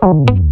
Thank hum.